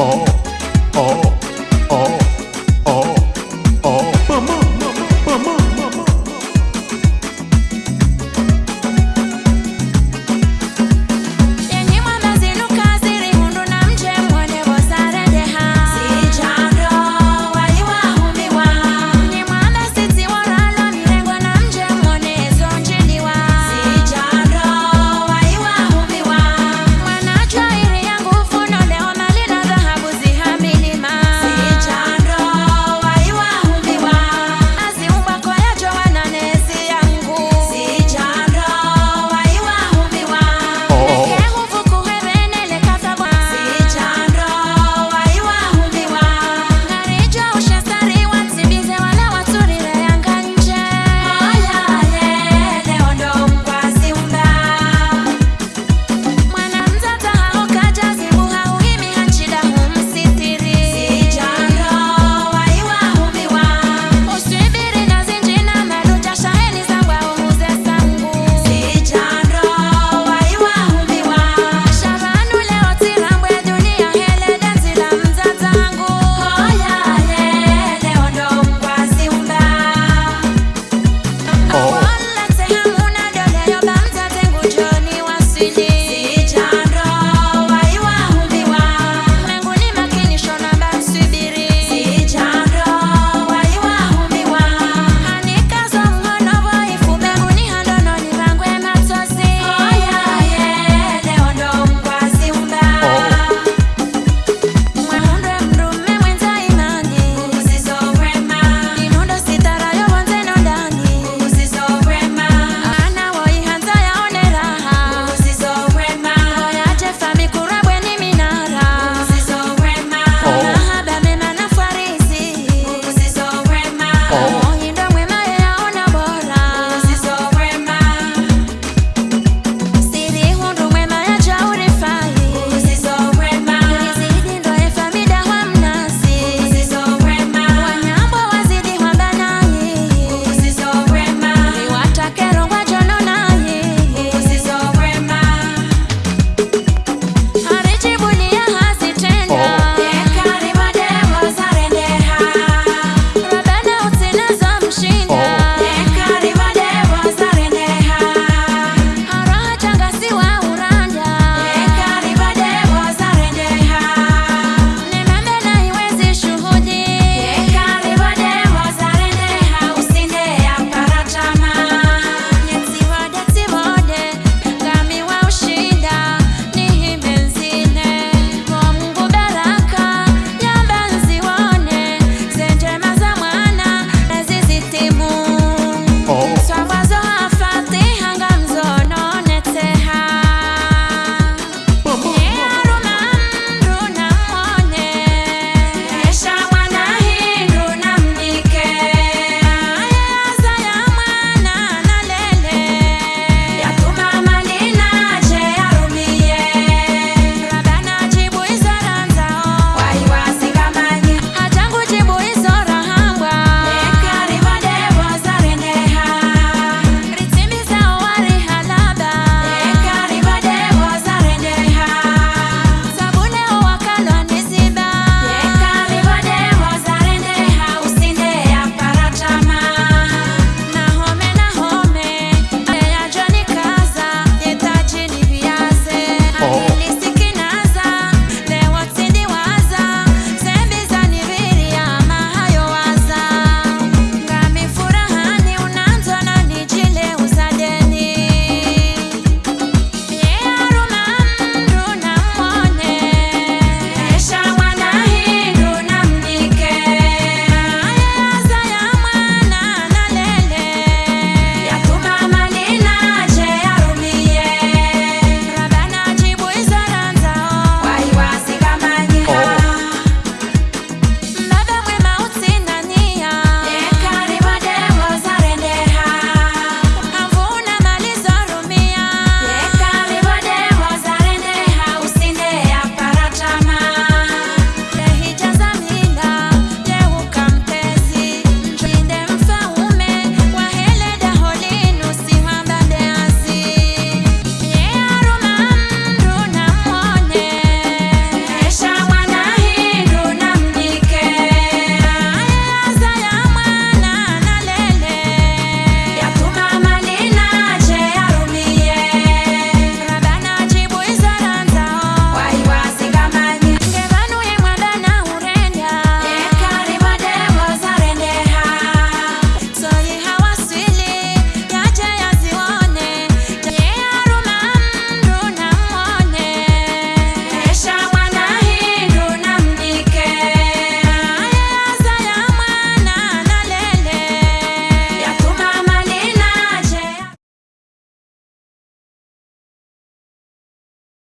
Oh.